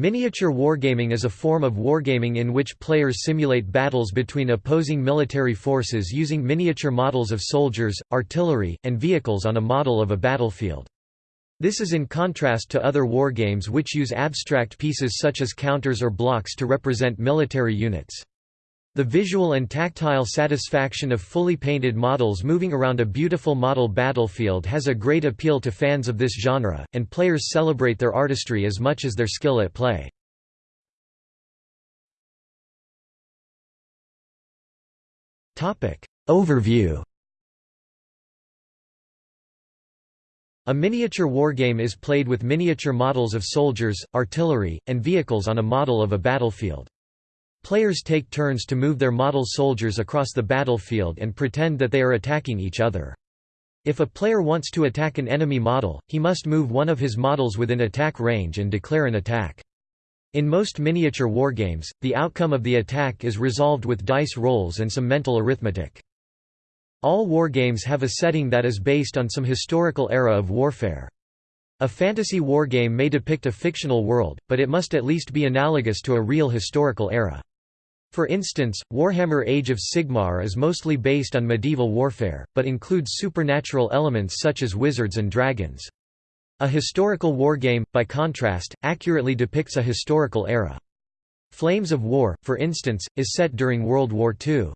Miniature wargaming is a form of wargaming in which players simulate battles between opposing military forces using miniature models of soldiers, artillery, and vehicles on a model of a battlefield. This is in contrast to other wargames which use abstract pieces such as counters or blocks to represent military units. The visual and tactile satisfaction of fully painted models moving around a beautiful model battlefield has a great appeal to fans of this genre, and players celebrate their artistry as much as their skill at play. Overview A miniature wargame is played with miniature models of soldiers, artillery, and vehicles on a model of a battlefield. Players take turns to move their model soldiers across the battlefield and pretend that they are attacking each other. If a player wants to attack an enemy model, he must move one of his models within attack range and declare an attack. In most miniature wargames, the outcome of the attack is resolved with dice rolls and some mental arithmetic. All wargames have a setting that is based on some historical era of warfare. A fantasy wargame may depict a fictional world, but it must at least be analogous to a real historical era. For instance, Warhammer Age of Sigmar is mostly based on medieval warfare, but includes supernatural elements such as wizards and dragons. A historical wargame, by contrast, accurately depicts a historical era. Flames of War, for instance, is set during World War II.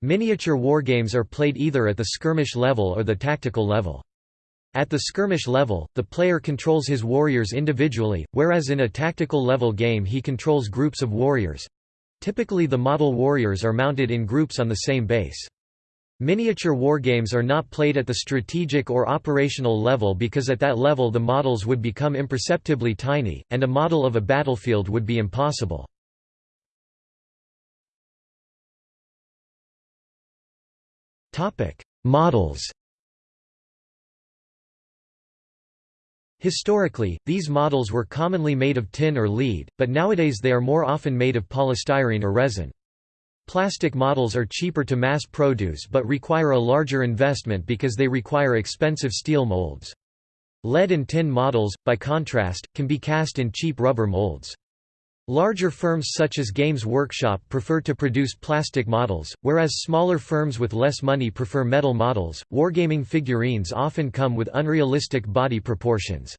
Miniature wargames are played either at the skirmish level or the tactical level. At the skirmish level, the player controls his warriors individually, whereas in a tactical level game he controls groups of warriors, Typically the model warriors are mounted in groups on the same base. Miniature wargames are not played at the strategic or operational level because at that level the models would become imperceptibly tiny, and a model of a battlefield would be impossible. Models Historically, these models were commonly made of tin or lead, but nowadays they are more often made of polystyrene or resin. Plastic models are cheaper to mass produce but require a larger investment because they require expensive steel molds. Lead and tin models, by contrast, can be cast in cheap rubber molds. Larger firms such as Games Workshop prefer to produce plastic models, whereas smaller firms with less money prefer metal models. Wargaming figurines often come with unrealistic body proportions.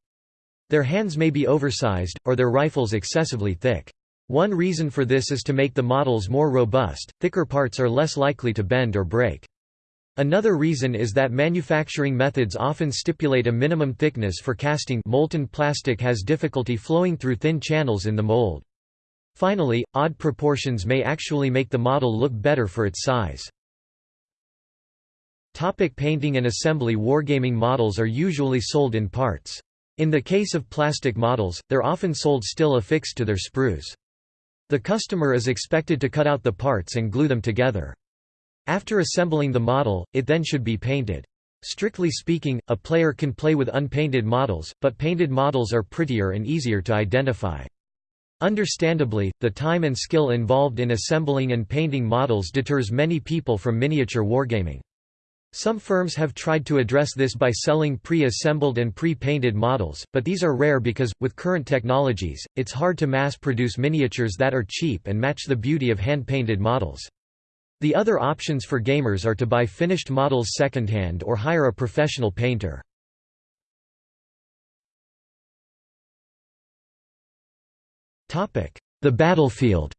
Their hands may be oversized, or their rifles excessively thick. One reason for this is to make the models more robust, thicker parts are less likely to bend or break. Another reason is that manufacturing methods often stipulate a minimum thickness for casting molten plastic has difficulty flowing through thin channels in the mold. Finally, odd proportions may actually make the model look better for its size. Topic painting and assembly Wargaming models are usually sold in parts. In the case of plastic models, they're often sold still affixed to their sprues. The customer is expected to cut out the parts and glue them together. After assembling the model, it then should be painted. Strictly speaking, a player can play with unpainted models, but painted models are prettier and easier to identify. Understandably, the time and skill involved in assembling and painting models deters many people from miniature wargaming. Some firms have tried to address this by selling pre-assembled and pre-painted models, but these are rare because, with current technologies, it's hard to mass-produce miniatures that are cheap and match the beauty of hand-painted models. The other options for gamers are to buy finished models secondhand or hire a professional painter. The battlefield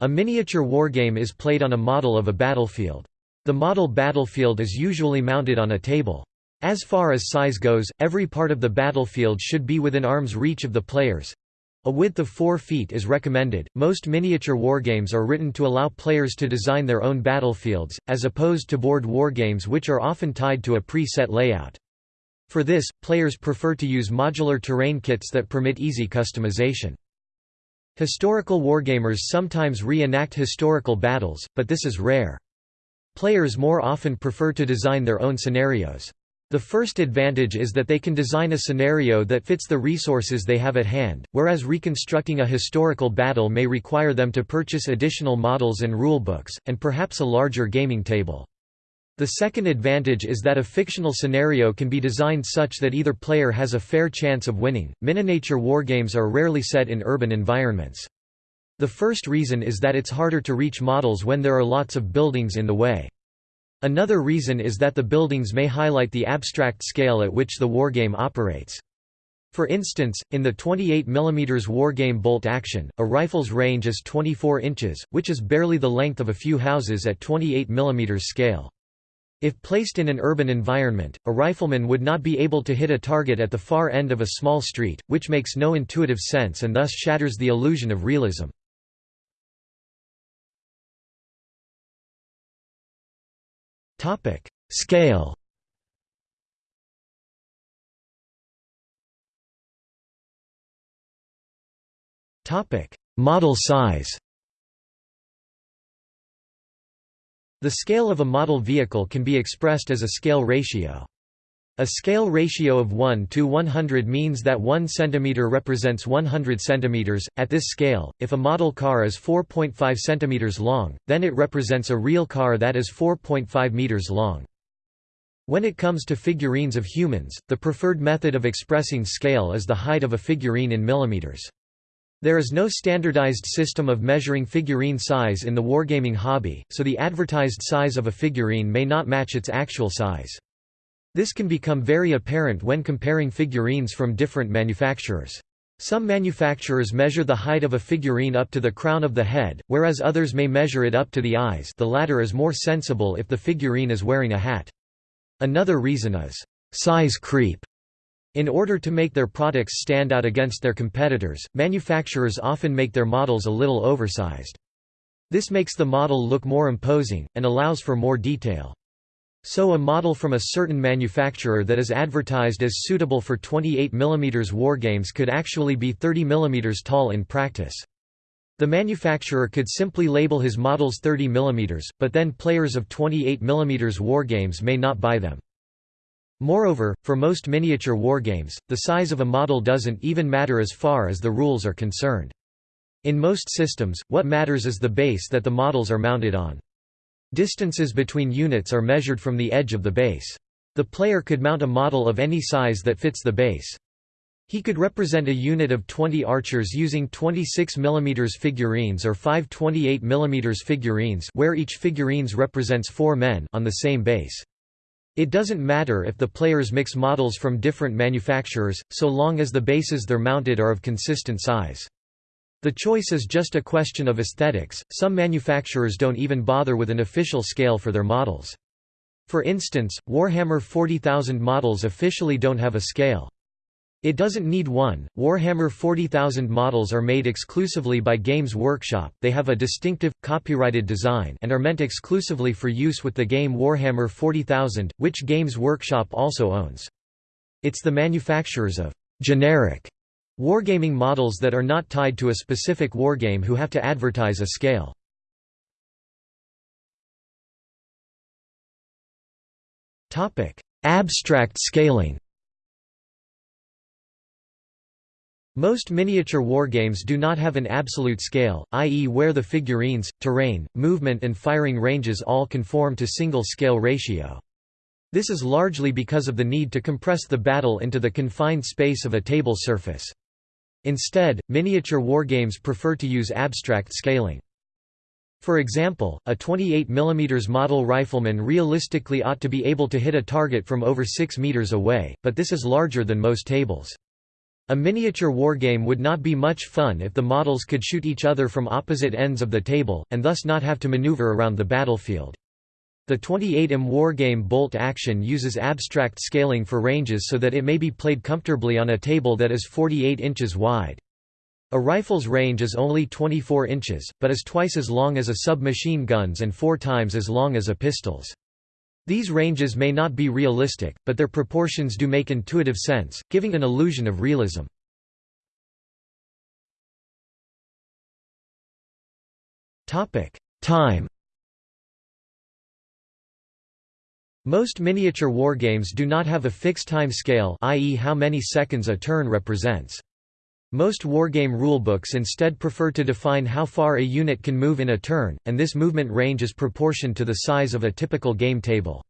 A miniature wargame is played on a model of a battlefield. The model battlefield is usually mounted on a table. As far as size goes, every part of the battlefield should be within arm's reach of the players. A width of 4 feet is recommended. Most miniature wargames are written to allow players to design their own battlefields, as opposed to board wargames which are often tied to a pre-set layout. For this, players prefer to use modular terrain kits that permit easy customization. Historical wargamers sometimes reenact historical battles, but this is rare. Players more often prefer to design their own scenarios. The first advantage is that they can design a scenario that fits the resources they have at hand, whereas reconstructing a historical battle may require them to purchase additional models and rulebooks, and perhaps a larger gaming table. The second advantage is that a fictional scenario can be designed such that either player has a fair chance of winning. Miniature wargames are rarely set in urban environments. The first reason is that it's harder to reach models when there are lots of buildings in the way. Another reason is that the buildings may highlight the abstract scale at which the wargame operates. For instance, in the 28 mm wargame Bolt Action, a rifle's range is 24 inches, which is barely the length of a few houses at 28 mm scale. If placed in an urban environment, a rifleman would not be able to hit a target at the far end of a small street, which makes no intuitive sense and thus shatters the illusion of realism. Scale Model size The scale of a model vehicle can be expressed as a scale ratio. A scale ratio of 1 to 100 means that 1 cm represents 100 cm. At this scale, if a model car is 4.5 cm long, then it represents a real car that is 4.5 meters long. When it comes to figurines of humans, the preferred method of expressing scale is the height of a figurine in millimeters. There is no standardized system of measuring figurine size in the wargaming hobby, so the advertised size of a figurine may not match its actual size. This can become very apparent when comparing figurines from different manufacturers. Some manufacturers measure the height of a figurine up to the crown of the head, whereas others may measure it up to the eyes the latter is more sensible if the figurine is wearing a hat. Another reason is, size creep. In order to make their products stand out against their competitors, manufacturers often make their models a little oversized. This makes the model look more imposing, and allows for more detail. So a model from a certain manufacturer that is advertised as suitable for 28 mm wargames could actually be 30 mm tall in practice. The manufacturer could simply label his models 30 mm, but then players of 28 mm wargames may not buy them. Moreover, for most miniature wargames, the size of a model doesn't even matter as far as the rules are concerned. In most systems, what matters is the base that the models are mounted on. Distances between units are measured from the edge of the base. The player could mount a model of any size that fits the base. He could represent a unit of 20 archers using 26 mm figurines or 5 28 mm figurines where each figurines represents four men on the same base. It doesn't matter if the players mix models from different manufacturers, so long as the bases they're mounted are of consistent size. The choice is just a question of aesthetics, some manufacturers don't even bother with an official scale for their models. For instance, Warhammer 40,000 models officially don't have a scale. It doesn't need one. Warhammer 40,000 models are made exclusively by Games Workshop, they have a distinctive, copyrighted design and are meant exclusively for use with the game Warhammer 40,000, which Games Workshop also owns. It's the manufacturers of generic wargaming models that are not tied to a specific wargame who have to advertise a scale. Abstract scaling Most miniature wargames do not have an absolute scale, i.e. where the figurines, terrain, movement and firing ranges all conform to single scale ratio. This is largely because of the need to compress the battle into the confined space of a table surface. Instead, miniature wargames prefer to use abstract scaling. For example, a 28 mm model rifleman realistically ought to be able to hit a target from over 6 meters away, but this is larger than most tables. A miniature wargame would not be much fun if the models could shoot each other from opposite ends of the table, and thus not have to maneuver around the battlefield. The 28M wargame Bolt Action uses abstract scaling for ranges so that it may be played comfortably on a table that is 48 inches wide. A rifle's range is only 24 inches, but is twice as long as a submachine gun's and four times as long as a pistol's. These ranges may not be realistic, but their proportions do make intuitive sense, giving an illusion of realism. Time Most miniature wargames do not have a fixed time scale i.e. how many seconds a turn represents. Most wargame rulebooks instead prefer to define how far a unit can move in a turn, and this movement range is proportioned to the size of a typical game table.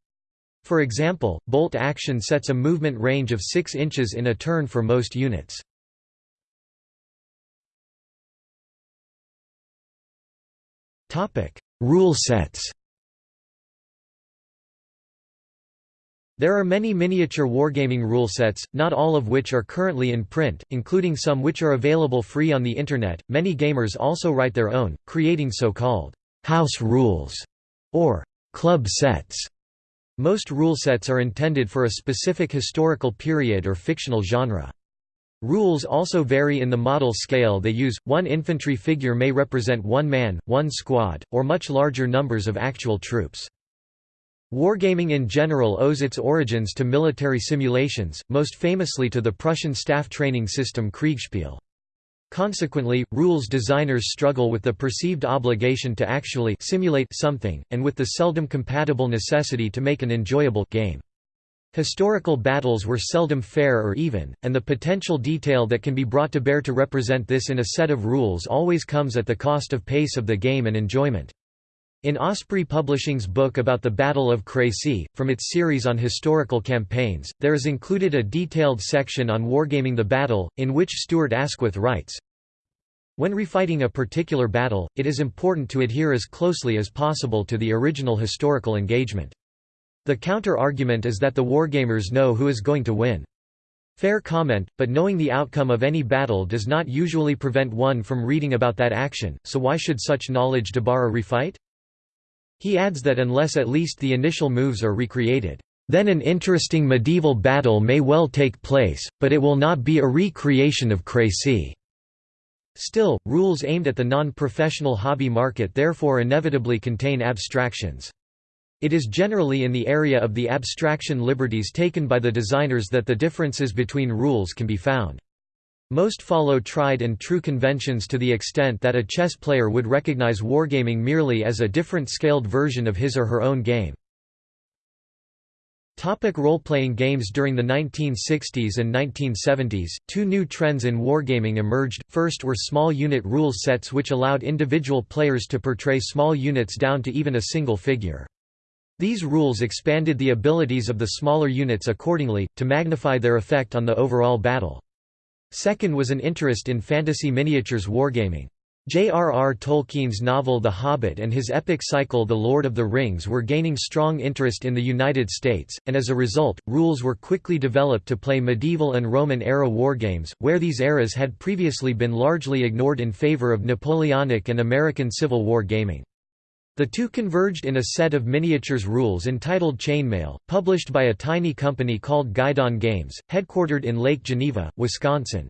For example, bolt action sets a movement range of 6 inches in a turn for most units. Rule sets There are many miniature wargaming rule sets, not all of which are currently in print, including some which are available free on the Internet. Many gamers also write their own, creating so called house rules or club sets. Most rule sets are intended for a specific historical period or fictional genre. Rules also vary in the model scale they use, one infantry figure may represent one man, one squad, or much larger numbers of actual troops. Wargaming in general owes its origins to military simulations, most famously to the Prussian staff training system Kriegspiel. Consequently, rules designers struggle with the perceived obligation to actually simulate something, and with the seldom compatible necessity to make an enjoyable game. Historical battles were seldom fair or even, and the potential detail that can be brought to bear to represent this in a set of rules always comes at the cost of pace of the game and enjoyment. In Osprey Publishing's book about the Battle of Crécy, from its series on historical campaigns, there is included a detailed section on wargaming the battle, in which Stuart Asquith writes, When refighting a particular battle, it is important to adhere as closely as possible to the original historical engagement. The counter-argument is that the wargamers know who is going to win. Fair comment, but knowing the outcome of any battle does not usually prevent one from reading about that action, so why should such knowledge debar a refight? He adds that unless at least the initial moves are recreated, then an interesting medieval battle may well take place, but it will not be a recreation of Crécy. Still, rules aimed at the non-professional hobby market therefore inevitably contain abstractions. It is generally in the area of the abstraction liberties taken by the designers that the differences between rules can be found. Most follow tried and true conventions to the extent that a chess player would recognize wargaming merely as a different scaled version of his or her own game. Role-playing games During the 1960s and 1970s, two new trends in wargaming emerged, first were small unit rule sets which allowed individual players to portray small units down to even a single figure. These rules expanded the abilities of the smaller units accordingly, to magnify their effect on the overall battle. Second was an interest in fantasy miniatures wargaming. J.R.R. Tolkien's novel The Hobbit and his epic cycle The Lord of the Rings were gaining strong interest in the United States, and as a result, rules were quickly developed to play medieval and Roman-era wargames, where these eras had previously been largely ignored in favor of Napoleonic and American Civil War gaming. The two converged in a set of miniatures rules entitled Chainmail, published by a tiny company called Guidon Games, headquartered in Lake Geneva, Wisconsin.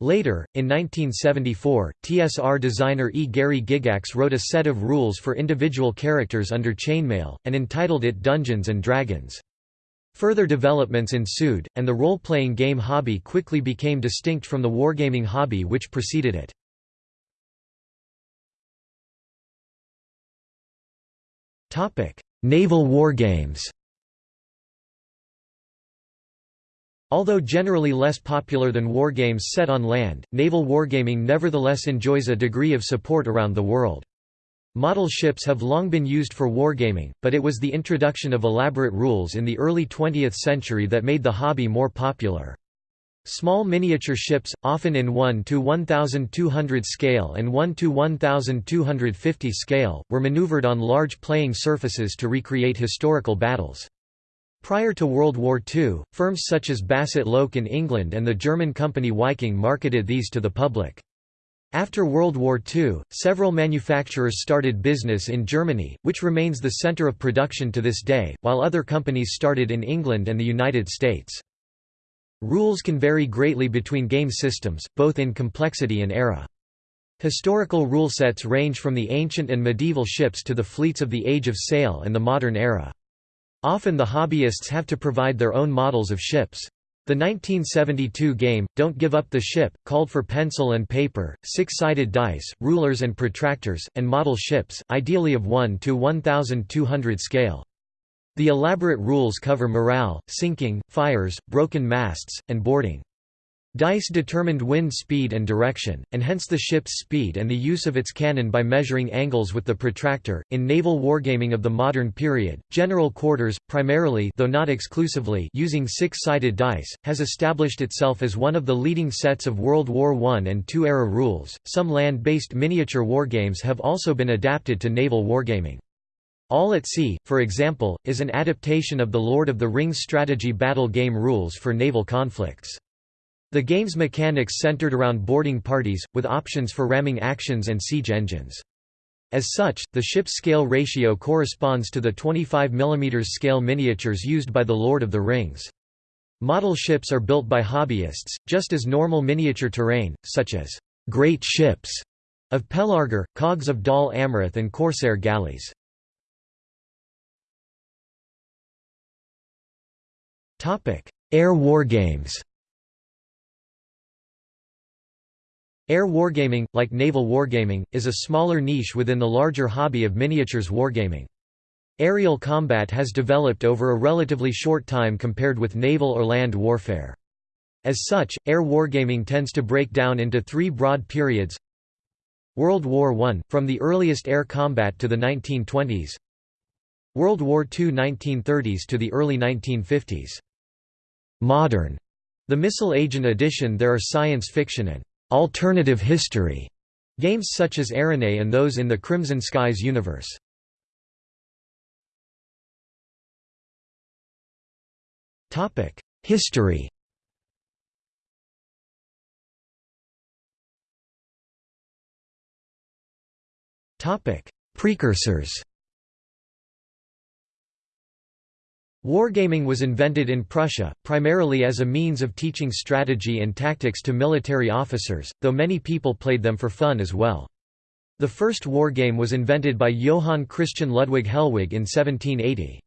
Later, in 1974, TSR designer E. Gary Gygax wrote a set of rules for individual characters under Chainmail, and entitled it Dungeons & Dragons. Further developments ensued, and the role-playing game hobby quickly became distinct from the wargaming hobby which preceded it. Topic: Naval wargames. Although generally less popular than wargames set on land, naval wargaming nevertheless enjoys a degree of support around the world. Model ships have long been used for wargaming, but it was the introduction of elaborate rules in the early 20th century that made the hobby more popular. Small miniature ships, often in 1 to 1200 scale and 1 to 1250 scale, were maneuvered on large playing surfaces to recreate historical battles. Prior to World War II, firms such as Bassett Lowke in England and the German company Viking marketed these to the public. After World War II, several manufacturers started business in Germany, which remains the center of production to this day, while other companies started in England and the United States. Rules can vary greatly between game systems, both in complexity and era. Historical rule sets range from the ancient and medieval ships to the fleets of the Age of Sail and the modern era. Often the hobbyists have to provide their own models of ships. The 1972 game, Don't Give Up the Ship, called for pencil and paper, six-sided dice, rulers and protractors, and model ships, ideally of 1 to 1200 scale. The elaborate rules cover morale, sinking, fires, broken masts, and boarding. Dice determined wind speed and direction, and hence the ship's speed and the use of its cannon by measuring angles with the protractor. In naval wargaming of the modern period, general quarters, primarily though not exclusively using six-sided dice, has established itself as one of the leading sets of World War I and II era rules. Some land-based miniature wargames have also been adapted to naval wargaming. All at Sea, for example, is an adaptation of the Lord of the Rings strategy battle game rules for naval conflicts. The game's mechanics centered around boarding parties, with options for ramming actions and siege engines. As such, the ship's scale ratio corresponds to the 25 mm scale miniatures used by the Lord of the Rings. Model ships are built by hobbyists, just as normal miniature terrain, such as great ships of Pelargir, cogs of Dol Amroth and corsair galleys. Air wargames Air wargaming, like naval wargaming, is a smaller niche within the larger hobby of miniatures wargaming. Aerial combat has developed over a relatively short time compared with naval or land warfare. As such, air wargaming tends to break down into three broad periods World War I, from the earliest air combat to the 1920s World War II 1930s to the early 1950s. Modern. The Missile Agent edition there are science fiction and alternative history games such as Aeronef and those in the Crimson Skies universe. History. Precursors. Wargaming was invented in Prussia, primarily as a means of teaching strategy and tactics to military officers, though many people played them for fun as well. The first wargame was invented by Johann Christian Ludwig Hellwig in 1780.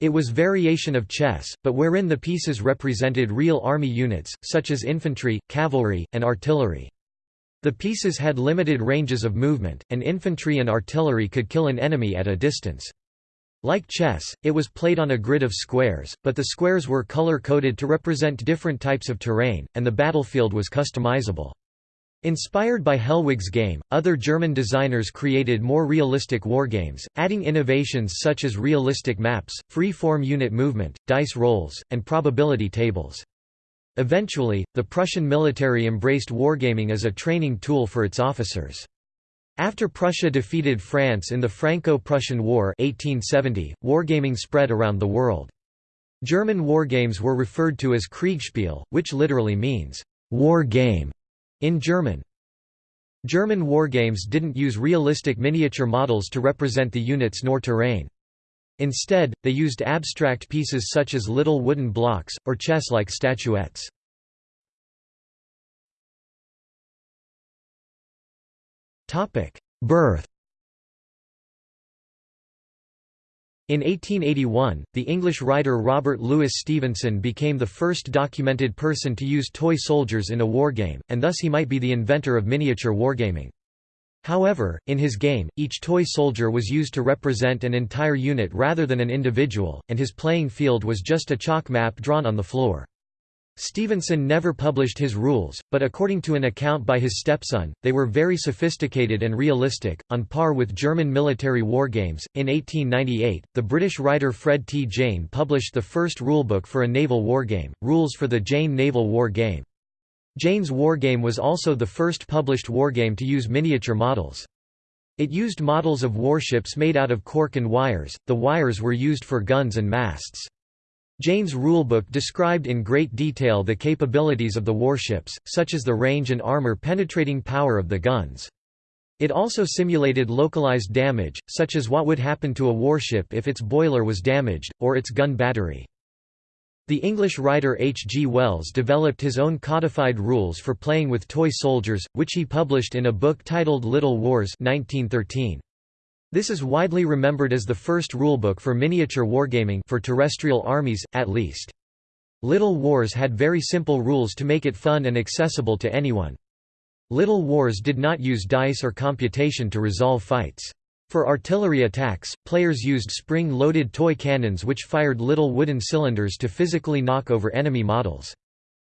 It was variation of chess, but wherein the pieces represented real army units, such as infantry, cavalry, and artillery. The pieces had limited ranges of movement, and infantry and artillery could kill an enemy at a distance. Like chess, it was played on a grid of squares, but the squares were color-coded to represent different types of terrain, and the battlefield was customizable. Inspired by Hellwig's game, other German designers created more realistic wargames, adding innovations such as realistic maps, free-form unit movement, dice rolls, and probability tables. Eventually, the Prussian military embraced wargaming as a training tool for its officers. After Prussia defeated France in the Franco-Prussian War 1870, wargaming spread around the world. German wargames were referred to as Kriegspiel, which literally means, war game, in German. German wargames didn't use realistic miniature models to represent the units nor terrain. Instead, they used abstract pieces such as little wooden blocks, or chess-like statuettes. Birth In 1881, the English writer Robert Louis Stevenson became the first documented person to use toy soldiers in a wargame, and thus he might be the inventor of miniature wargaming. However, in his game, each toy soldier was used to represent an entire unit rather than an individual, and his playing field was just a chalk map drawn on the floor. Stevenson never published his rules, but according to an account by his stepson, they were very sophisticated and realistic, on par with German military wargames. In 1898, the British writer Fred T. Jane published the first rulebook for a naval wargame, Rules for the Jane Naval War Game. Jane's wargame was also the first published wargame to use miniature models. It used models of warships made out of cork and wires, the wires were used for guns and masts. Jane's rulebook described in great detail the capabilities of the warships, such as the range and armor-penetrating power of the guns. It also simulated localized damage, such as what would happen to a warship if its boiler was damaged, or its gun battery. The English writer H. G. Wells developed his own codified rules for playing with toy soldiers, which he published in a book titled Little Wars 1913. This is widely remembered as the first rulebook for miniature wargaming for terrestrial armies, at least. Little Wars had very simple rules to make it fun and accessible to anyone. Little Wars did not use dice or computation to resolve fights. For artillery attacks, players used spring-loaded toy cannons which fired little wooden cylinders to physically knock over enemy models.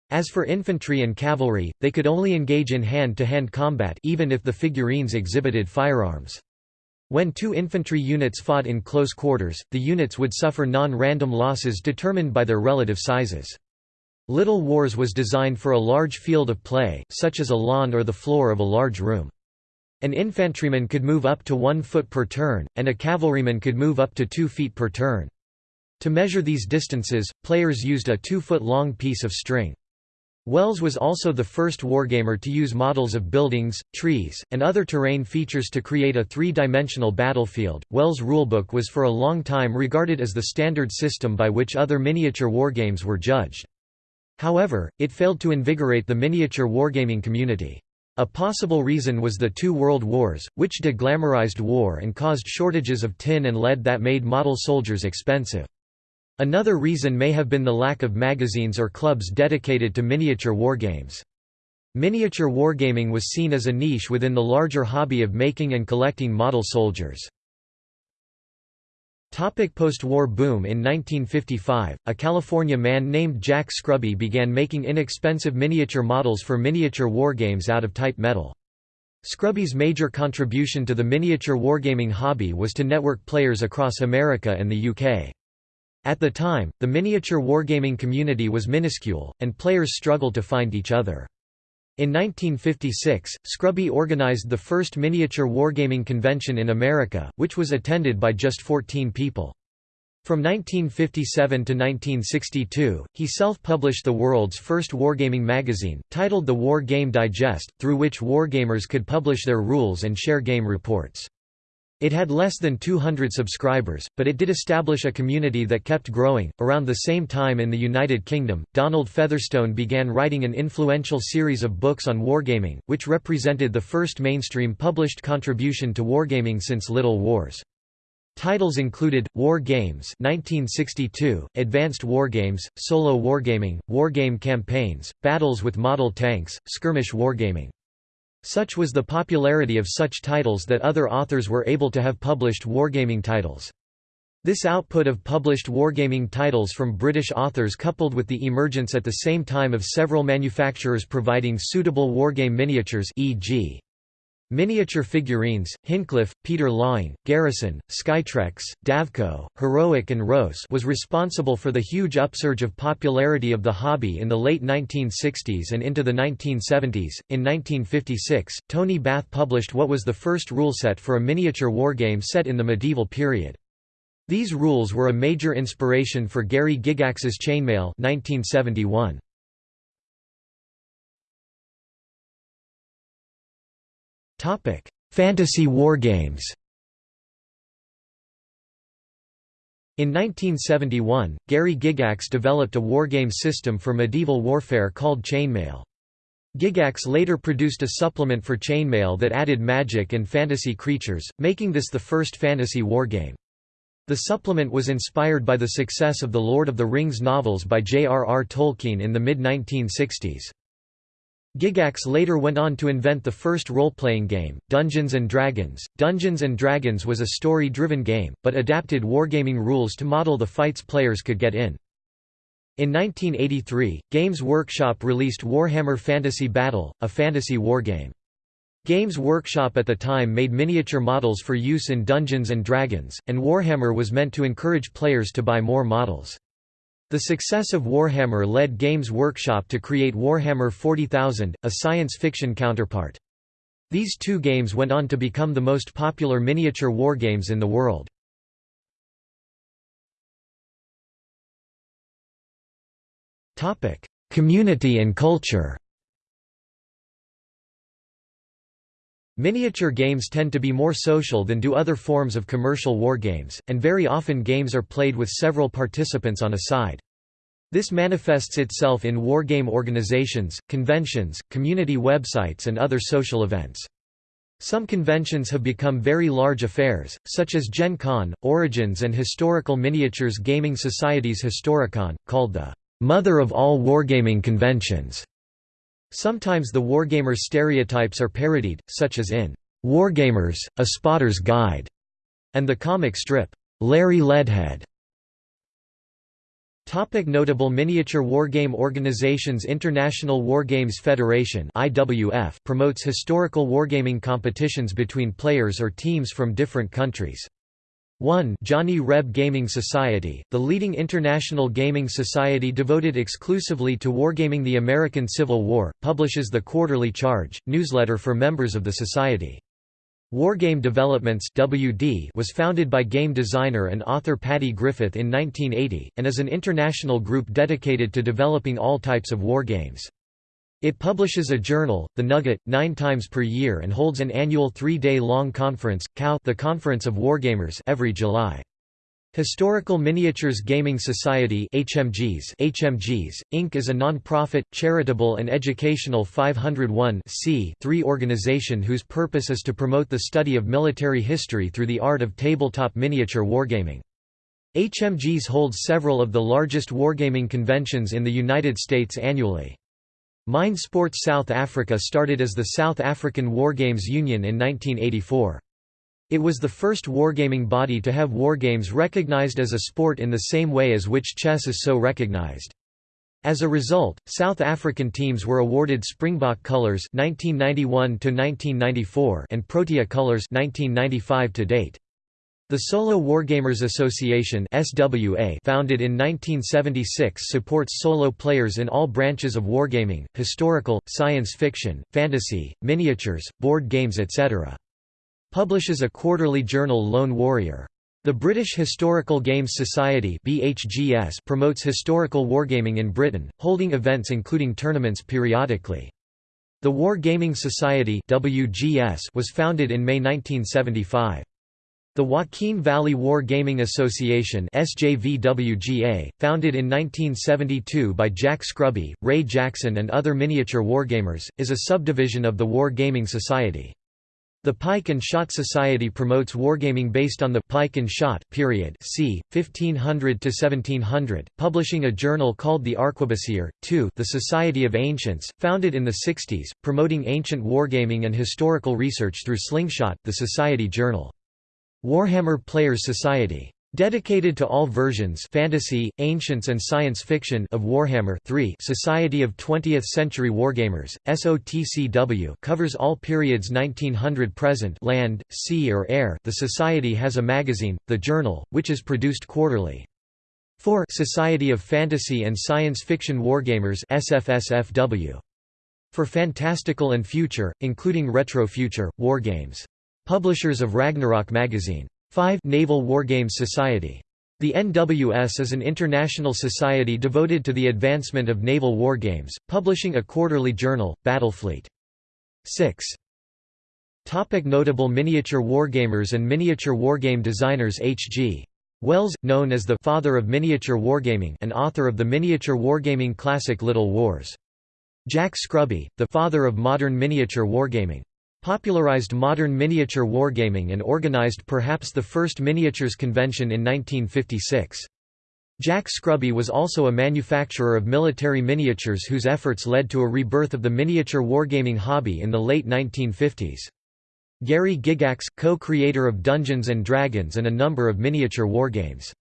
As for infantry and cavalry, they could only engage in hand-to-hand -hand combat even if the figurines exhibited firearms. When two infantry units fought in close quarters, the units would suffer non-random losses determined by their relative sizes. Little Wars was designed for a large field of play, such as a lawn or the floor of a large room. An infantryman could move up to one foot per turn, and a cavalryman could move up to two feet per turn. To measure these distances, players used a two-foot-long piece of string. Wells was also the first wargamer to use models of buildings, trees, and other terrain features to create a three-dimensional battlefield. Wells' rulebook was for a long time regarded as the standard system by which other miniature wargames were judged. However, it failed to invigorate the miniature wargaming community. A possible reason was the two world wars, which deglamorized war and caused shortages of tin and lead that made model soldiers expensive. Another reason may have been the lack of magazines or clubs dedicated to miniature wargames. Miniature wargaming was seen as a niche within the larger hobby of making and collecting model soldiers. Post-war boom In 1955, a California man named Jack Scruby began making inexpensive miniature models for miniature wargames out of type metal. Scruby's major contribution to the miniature wargaming hobby was to network players across America and the UK. At the time, the miniature wargaming community was minuscule, and players struggled to find each other. In 1956, Scruby organized the first miniature wargaming convention in America, which was attended by just 14 people. From 1957 to 1962, he self-published the world's first wargaming magazine, titled The War Game Digest, through which wargamers could publish their rules and share game reports. It had less than 200 subscribers, but it did establish a community that kept growing. Around the same time in the United Kingdom, Donald Featherstone began writing an influential series of books on wargaming, which represented the first mainstream published contribution to wargaming since Little Wars. Titles included War Games 1962, Advanced Wargames, Solo Wargaming, Wargame Campaigns, Battles with Model Tanks, Skirmish Wargaming. Such was the popularity of such titles that other authors were able to have published wargaming titles. This output of published wargaming titles from British authors coupled with the emergence at the same time of several manufacturers providing suitable wargame miniatures e.g. Miniature figurines, Hinchliffe, Peter Laing, Garrison, Skytrex, Davco, Heroic and Rose was responsible for the huge upsurge of popularity of the hobby in the late 1960s and into the 1970s. In 1956, Tony Bath published what was the first rule set for a miniature wargame set in the medieval period. These rules were a major inspiration for Gary Gygax's Chainmail 1971. Topic: Fantasy wargames. In 1971, Gary Gygax developed a wargame system for medieval warfare called Chainmail. Gygax later produced a supplement for Chainmail that added magic and fantasy creatures, making this the first fantasy wargame. The supplement was inspired by the success of the Lord of the Rings novels by J.R.R. Tolkien in the mid-1960s. Gygax later went on to invent the first role-playing game, Dungeons & Dragons. Dungeons & Dragons was a story-driven game, but adapted wargaming rules to model the fights players could get in. In 1983, Games Workshop released Warhammer Fantasy Battle, a fantasy wargame. Games Workshop at the time made miniature models for use in Dungeons & Dragons, and Warhammer was meant to encourage players to buy more models. The success of Warhammer led Games Workshop to create Warhammer 40,000, a science fiction counterpart. These two games went on to become the most popular miniature wargames in the world. Community and culture Miniature games tend to be more social than do other forms of commercial wargames, and very often games are played with several participants on a side. This manifests itself in wargame organizations, conventions, community websites and other social events. Some conventions have become very large affairs, such as Gen Con, Origins and Historical Miniatures Gaming Society's Historicon, called the "...mother of all wargaming conventions." Sometimes the wargamer stereotypes are parodied, such as in Wargamers, A Spotter's Guide, and the comic strip, Larry Leadhead. Topic notable miniature wargame organizations International Wargames Federation IWF promotes historical wargaming competitions between players or teams from different countries. 1 Johnny Reb Gaming Society, the leading international gaming society devoted exclusively to wargaming the American Civil War, publishes the Quarterly Charge, newsletter for members of the society. Wargame Developments WD was founded by game designer and author Paddy Griffith in 1980, and is an international group dedicated to developing all types of wargames. It publishes a journal, The Nugget, nine times per year and holds an annual three-day-long conference, COW the Conference of Wargamers every July. Historical Miniatures Gaming Society HMGs, HMGs, Inc. is a non-profit, charitable and educational 501 organization whose purpose is to promote the study of military history through the art of tabletop miniature wargaming. HMGs holds several of the largest wargaming conventions in the United States annually. Mind Sports South Africa started as the South African Wargames Union in 1984. It was the first wargaming body to have wargames recognized as a sport in the same way as which chess is so recognized. As a result, South African teams were awarded Springbok Colors 1991 to 1994 and Protea Colors 1995 to date. The Solo Wargamers Association SWA founded in 1976 supports solo players in all branches of wargaming, historical, science fiction, fantasy, miniatures, board games etc publishes a quarterly journal Lone Warrior. The British Historical Games Society BHGS promotes historical wargaming in Britain, holding events including tournaments periodically. The Wargaming Society WGS was founded in May 1975. The Joaquin Valley War Gaming Association SJVWGA, founded in 1972 by Jack Scruby, Ray Jackson and other miniature wargamers, is a subdivision of the War Gaming Society. The Pike and Shot Society promotes wargaming based on the pike and shot period c. 1500 to 1700, publishing a journal called the Arquebusier. 2. The Society of Ancients, founded in the 60s, promoting ancient wargaming and historical research through Slingshot, the Society Journal. Warhammer Players Society Dedicated to all versions fantasy, ancients and science fiction of Warhammer 3 Society of 20th-century wargamers, SOTCW covers all periods 1900-present land, sea or air the society has a magazine, The Journal, which is produced quarterly. 4 Society of Fantasy and Science Fiction Wargamers SFSFW. For fantastical and future, including retro future, wargames. Publishers of Ragnarok magazine. 5 Naval Wargames Society. The NWS is an international society devoted to the advancement of naval wargames, publishing a quarterly journal, Battlefleet. 6. Topic notable miniature wargamers and miniature wargame designers H.G. Wells, known as the «father of miniature wargaming» and author of the miniature wargaming classic Little Wars. Jack Scruby, the father of modern miniature wargaming popularized modern miniature wargaming and organized perhaps the first miniatures convention in 1956. Jack Scruby was also a manufacturer of military miniatures whose efforts led to a rebirth of the miniature wargaming hobby in the late 1950s. Gary Gygax, co-creator of Dungeons & Dragons and a number of miniature wargames.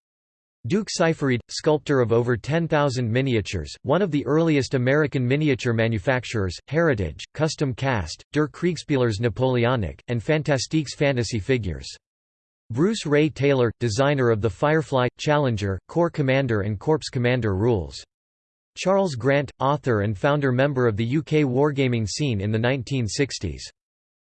Duke Seyfried, sculptor of over 10,000 miniatures, one of the earliest American miniature manufacturers, Heritage, Custom Cast, Der Kriegspielers Napoleonic, and Fantastiques fantasy figures. Bruce Rea Taylor, designer of the Firefly, Challenger, Corps Commander and Corps Commander rules. Charles Grant, author and founder member of the UK wargaming scene in the 1960s.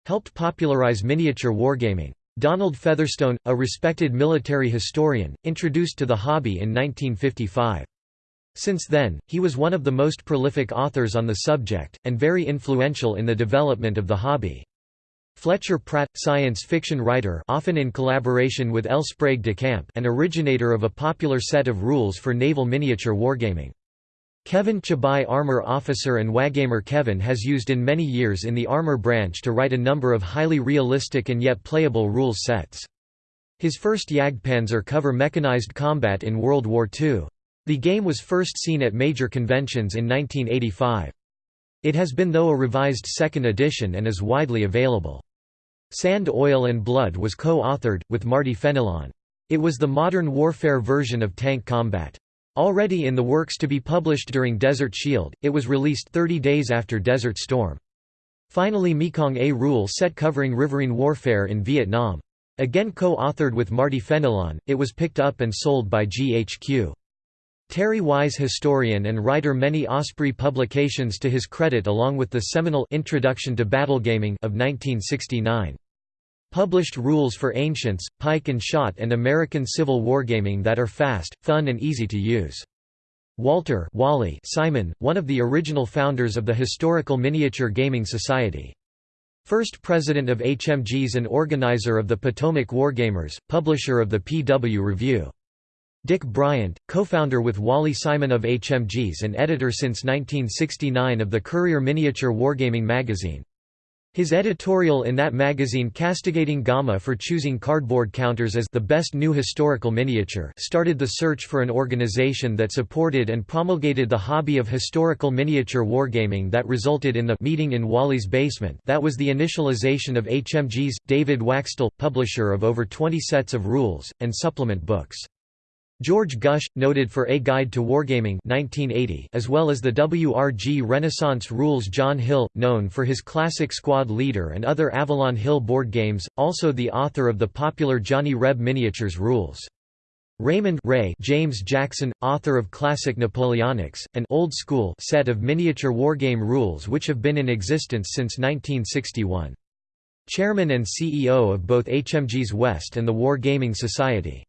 Helped popularise miniature wargaming. Donald Featherstone, a respected military historian, introduced to the hobby in 1955. Since then, he was one of the most prolific authors on the subject, and very influential in the development of the hobby. Fletcher Pratt, science fiction writer often in collaboration with L. Sprague de Camp and originator of a popular set of rules for naval miniature wargaming. Kevin Chabai Armor Officer and Wagamer Kevin has used in many years in the Armor branch to write a number of highly realistic and yet playable rules sets. His first Jagdpanzer cover mechanized combat in World War II. The game was first seen at major conventions in 1985. It has been though a revised second edition and is widely available. Sand Oil and Blood was co-authored, with Marty Fenelon. It was the modern warfare version of tank combat. Already in the works to be published during Desert Shield, it was released 30 days after Desert Storm. Finally Mekong A rule set covering riverine warfare in Vietnam. Again co-authored with Marty Fenelon, it was picked up and sold by GHQ. Terry Wise historian and writer many Osprey publications to his credit along with the seminal Introduction to Battlegaming of 1969. Published rules for Ancients, Pike and Shot and American Civil War gaming that are fast, fun and easy to use. Walter Wally Simon, one of the original founders of the Historical Miniature Gaming Society. First president of HMGS and organizer of the Potomac Wargamers, publisher of the PW Review. Dick Bryant, co-founder with Wally Simon of HMGS and editor since 1969 of the Courier Miniature Wargaming magazine. His editorial in that magazine castigating GAMA for choosing cardboard counters as the best new historical miniature started the search for an organization that supported and promulgated the hobby of historical miniature wargaming that resulted in the meeting in Wally's basement that was the initialization of HMGS, David Waxtell, publisher of over 20 sets of rules, and supplement books. George Gush, noted for A Guide to Wargaming 1980, as well as the WRG Renaissance Rules John Hill, known for his classic Squad Leader and other Avalon Hill board games, also the author of the popular Johnny Reb Miniatures Rules. Raymond Ray James Jackson, author of Classic Napoleonics, an old school set of miniature wargame rules which have been in existence since 1961. Chairman and CEO of both HMGS West and the War Gaming Society.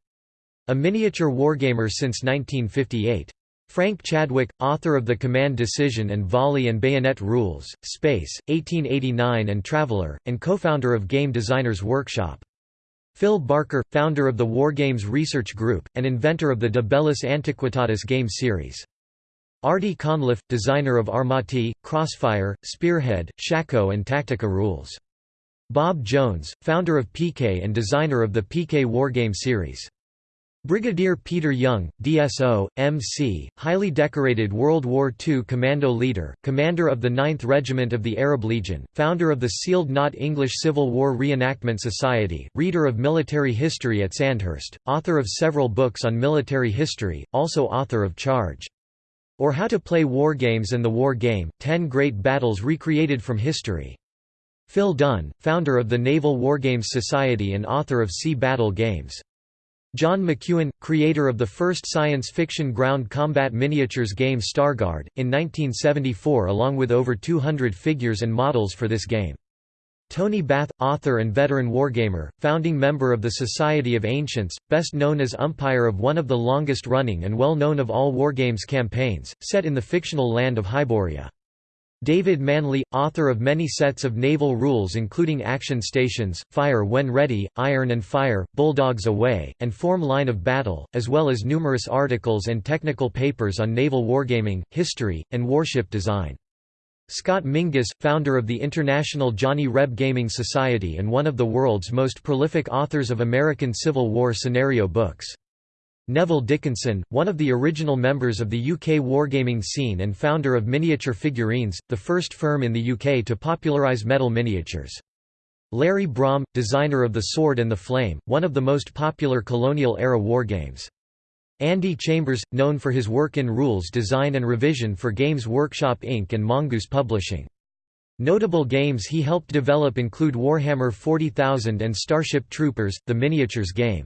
A miniature wargamer since 1958. Frank Chadwick, author of The Command Decision and Volley and Bayonet Rules, Space, 1889 and Traveller, and co-founder of Game Designers Workshop. Phil Barker, founder of the Wargames Research Group, and inventor of the De Antiquitatis game series. Arty Conliffe, designer of Armati, Crossfire, Spearhead, Shako and Tactica rules. Bob Jones, founder of PK and designer of the PK Wargame series. Brigadier Peter Young, DSO, MC, highly decorated World War II commando leader, commander of the 9th Regiment of the Arab Legion, founder of the Sealed Knot English Civil War Reenactment Society, reader of military history at Sandhurst, author of several books on military history, also author of Charge. Or How to Play War Games and the War Game, Ten Great Battles Recreated from History. Phil Dunn, founder of the Naval Wargames Society and author of Sea Battle Games. John McEwan, creator of the first science fiction ground combat miniatures game Starguard, in 1974 along with over 200 figures and models for this game. Tony Bath, author and veteran wargamer, founding member of the Society of Ancients, best known as umpire of one of the longest-running and well-known of all wargames campaigns, set in the fictional land of Hyboria. David Manley, author of many sets of naval rules including Action Stations, Fire When Ready, Iron and Fire, Bulldogs Away, and Form Line of Battle, as well as numerous articles and technical papers on naval wargaming, history, and warship design. Scott Mingus, founder of the International Johnny Reb Gaming Society and one of the world's most prolific authors of American Civil War scenario books. Neville Dickinson, one of the original members of the UK wargaming scene and founder of Miniature Figurines, the first firm in the UK to popularise metal miniatures. Larry Brom, designer of The Sword and the Flame, one of the most popular colonial-era wargames. Andy Chambers, known for his work in rules design and revision for Games Workshop Inc. and Mongoose Publishing. Notable games he helped develop include Warhammer 40,000 and Starship Troopers, the miniatures game.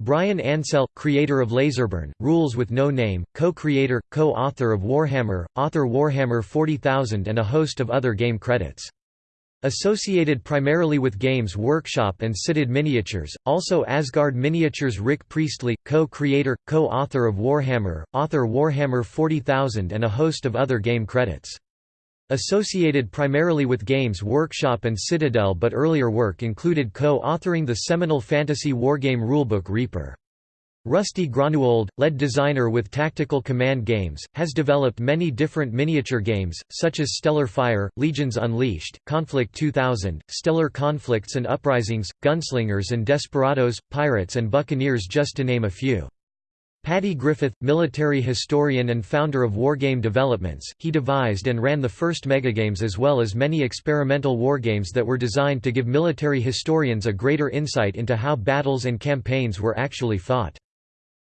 Bryan Ansell, creator of Laserburn, Rules with No Name, co-creator, co-author of Warhammer, author Warhammer 40,000 and a host of other game credits. Associated primarily with Games Workshop and Citadel Miniatures, also Asgard Miniatures Rick Priestley, co-creator, co-author of Warhammer, author Warhammer 40,000 and a host of other game credits. Associated primarily with Games Workshop and Citadel but earlier work included co-authoring the seminal fantasy wargame rulebook Reaper. Rusty Groenewold, lead designer with Tactical Command Games, has developed many different miniature games, such as Stellar Fire, Legions Unleashed, Conflict 2000, Stellar Conflicts and Uprisings, Gunslingers and Desperados, Pirates and Buccaneers just to name a few. Paddy Griffith, military historian and founder of Wargame Developments, he devised and ran the first megagames as well as many experimental wargames that were designed to give military historians a greater insight into how battles and campaigns were actually fought.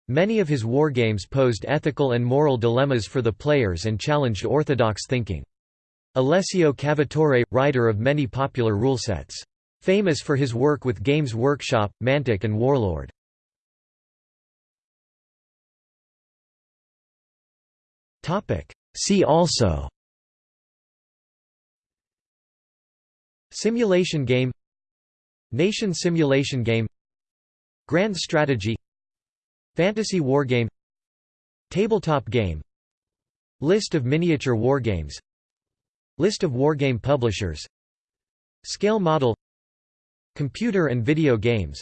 Many of his wargames posed ethical and moral dilemmas for the players and challenged orthodox thinking. Alessio Cavatore, writer of many popular rule sets. Famous for his work with Games Workshop, Mantic and Warlord. See also. Simulation game. Nation simulation game. Grand strategy. Fantasy wargame Tabletop game. List of miniature wargames List of wargame publishers. Scale model. Computer and video games.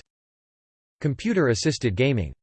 Computer-assisted gaming